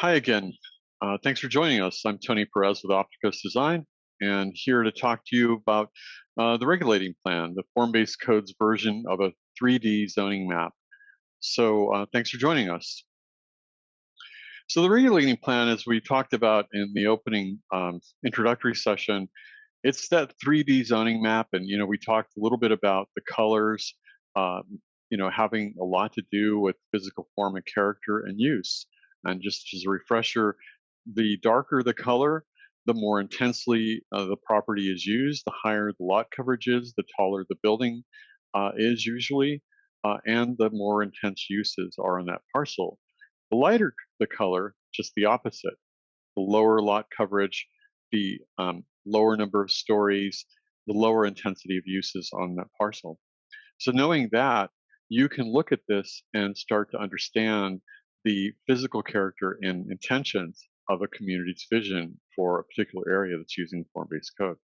Hi again. Uh, thanks for joining us. I'm Tony Perez with Opticos Design, and here to talk to you about uh, the regulating plan, the form-based codes version of a 3D zoning map. So uh, thanks for joining us. So the regulating plan, as we talked about in the opening um, introductory session, it's that 3D zoning map, and you know we talked a little bit about the colors, um, you know, having a lot to do with physical form and character and use. And just as a refresher, the darker the color, the more intensely uh, the property is used, the higher the lot coverage is, the taller the building uh, is usually, uh, and the more intense uses are on that parcel. The lighter the color, just the opposite. The lower lot coverage, the um, lower number of stories, the lower intensity of uses on that parcel. So knowing that, you can look at this and start to understand the physical character and intentions of a community's vision for a particular area that's using form-based code.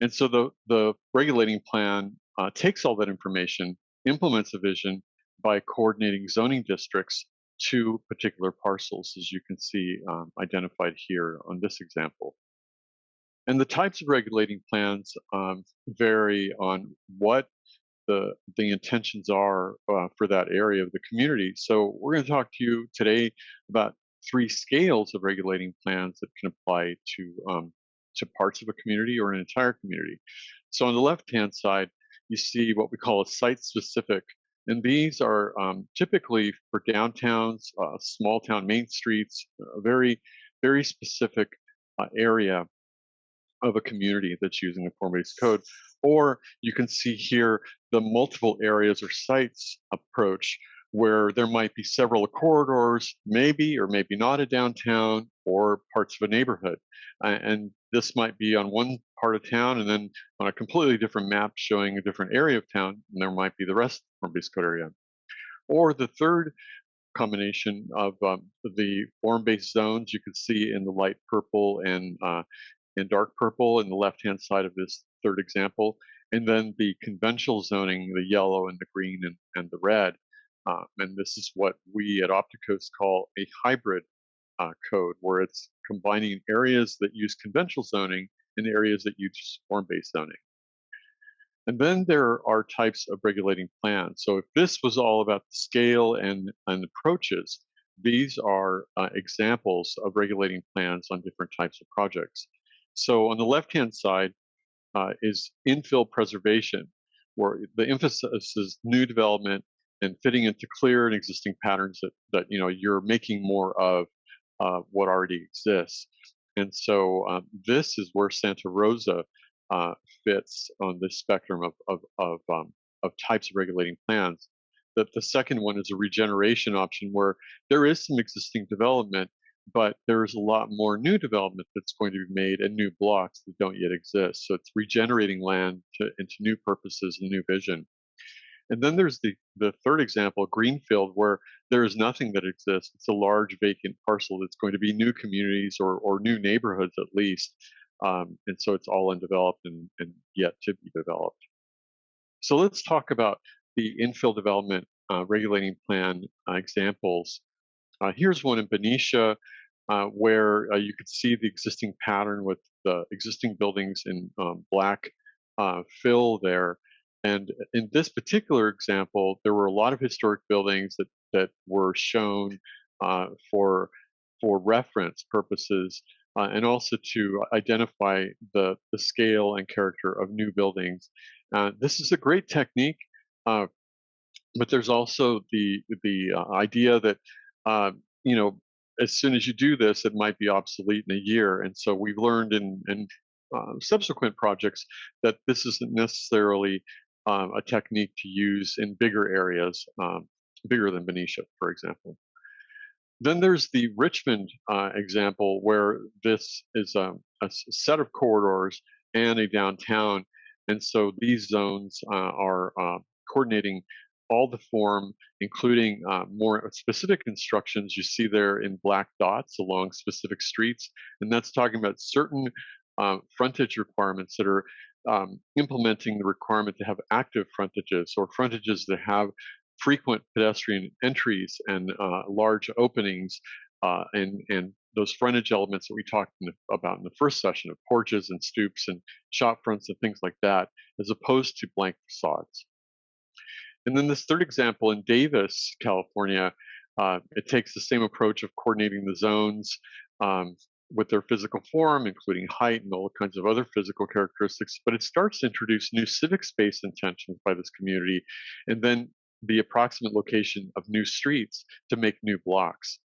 And so the, the regulating plan uh, takes all that information, implements a vision by coordinating zoning districts to particular parcels, as you can see um, identified here on this example. And the types of regulating plans um, vary on what the the intentions are uh, for that area of the community. So we're going to talk to you today about three scales of regulating plans that can apply to um, to parts of a community or an entire community. So on the left-hand side, you see what we call a site-specific, and these are um, typically for downtowns, uh, small town main streets, a very very specific uh, area of a community that's using a form-based code. Or you can see here the multiple areas or sites approach where there might be several corridors, maybe or maybe not a downtown or parts of a neighborhood. And this might be on one part of town and then on a completely different map showing a different area of town, and there might be the rest of the form-based code area. Or the third combination of um, the form-based zones you can see in the light purple and uh, in dark purple in the left-hand side of this third example, and then the conventional zoning, the yellow and the green and, and the red. Um, and this is what we at Opticos call a hybrid uh, code, where it's combining areas that use conventional zoning and areas that use form-based zoning. And then there are types of regulating plans. So if this was all about the scale and, and approaches, these are uh, examples of regulating plans on different types of projects. So on the left-hand side uh, is infill preservation, where the emphasis is new development and fitting into clear and existing patterns that, that you know you're making more of uh, what already exists. And so um, this is where Santa Rosa uh, fits on this spectrum of of of, um, of types of regulating plans. That the second one is a regeneration option where there is some existing development, but there's a lot more new development that's going to be made and new blocks that don't yet exist. So it's regenerating land to, into new purposes and new vision. And then there's the, the third example, Greenfield, where there is nothing that exists. It's a large vacant parcel that's going to be new communities or, or new neighborhoods at least. Um, and so it's all undeveloped and, and yet to be developed. So let's talk about the infill development uh, regulating plan uh, examples uh, here's one in Benicia uh, where uh, you could see the existing pattern with the existing buildings in um, black uh, fill there. And in this particular example, there were a lot of historic buildings that, that were shown uh, for, for reference purposes uh, and also to identify the, the scale and character of new buildings. this is a great technique, but there's also the, the idea that uh, you know, as soon as you do this, it might be obsolete in a year. And so we've learned in, in uh, subsequent projects that this isn't necessarily um, a technique to use in bigger areas, um, bigger than Benicia, for example. Then there's the Richmond uh, example where this is a, a, set of corridors and a downtown. And so these zones uh, are uh, coordinating all the form, including uh, more specific instructions you see there in black dots along specific streets. And that's talking about certain uh, frontage requirements that are um, implementing the requirement to have active frontages or frontages that have frequent pedestrian entries and uh, large openings uh, and and those frontage elements that we talked in the, about in the first session of porches and stoops and shop fronts and things like that, as opposed to blank facades. And then this third example in Davis, California, uh, it takes the same approach of coordinating the zones um, with their physical form, including height and all kinds of other physical characteristics, but it starts to introduce new civic space intentions by this community, and then the approximate location of new streets to make new blocks,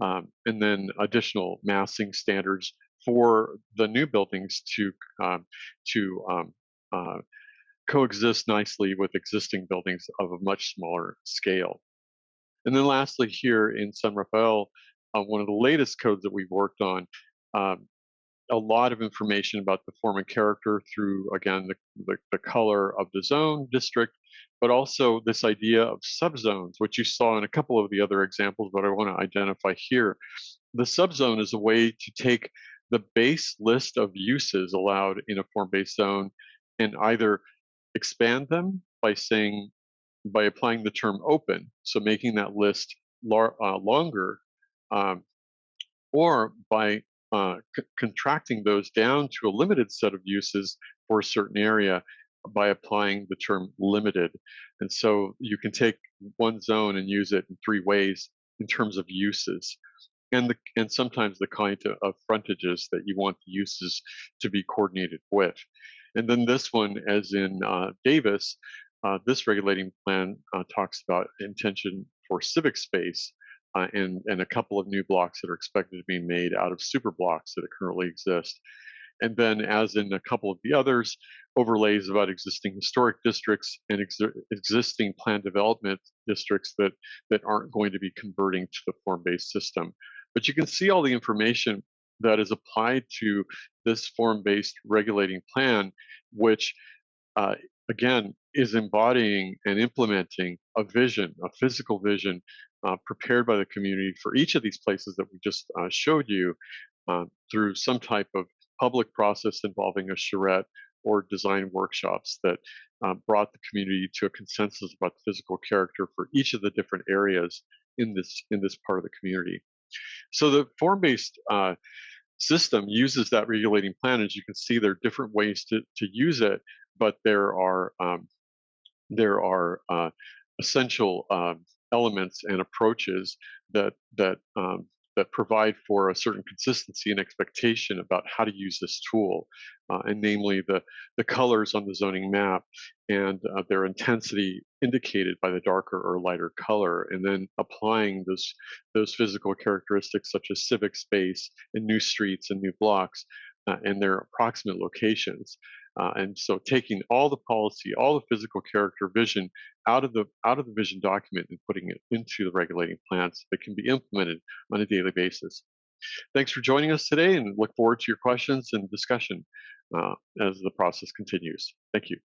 um, and then additional massing standards for the new buildings to um, to um, uh, coexist nicely with existing buildings of a much smaller scale. And then lastly, here in San Rafael, uh, one of the latest codes that we've worked on, um, a lot of information about the form and character through, again, the, the, the, color of the zone district, but also this idea of subzones, which you saw in a couple of the other examples, but I want to identify here. The subzone is a way to take the base list of uses allowed in a form-based zone and either expand them by saying, by applying the term open, so making that list lar- uh, longer, um, or by uh, c- contracting those down to a limited set of uses for a certain area by applying the term limited. And so you can take one zone and use it in three ways in terms of uses. And, the, and sometimes the kind of, of frontages that you want the uses to be coordinated with. And then this one, as in uh, Davis, uh, this regulating plan uh, talks about intention for civic space uh, and, and a couple of new blocks that are expected to be made out of super blocks that currently exist. And then, as in a couple of the others, overlays about existing historic districts and ex existing plan development districts that, that aren't going to be converting to the form-based system. But you can see all the information that is applied to this form-based regulating plan, which uh, again is embodying and implementing a vision, a physical vision uh, prepared by the community for each of these places that we just uh, showed you uh, through some type of public process involving a charrette or design workshops that uh, brought the community to a consensus about the physical character for each of the different areas in this in this part of the community. So the form-based uh, system uses that regulating plan. As you can see, there are different ways to, to use it, but there are um, there are uh, essential um, elements and approaches that that um, that provide for a certain consistency and expectation about how to use this tool, uh, and namely the, the colors on the zoning map and uh, their intensity indicated by the darker or lighter color, and then applying those, those physical characteristics such as civic space and new streets and new blocks uh, and their approximate locations. Uh, and so taking all the policy, all the physical character vision out of the out of the vision document and putting it into the regulating plans that can be implemented on a daily basis. Thanks for joining us today and look forward to your questions and discussion uh, as the process continues. Thank you.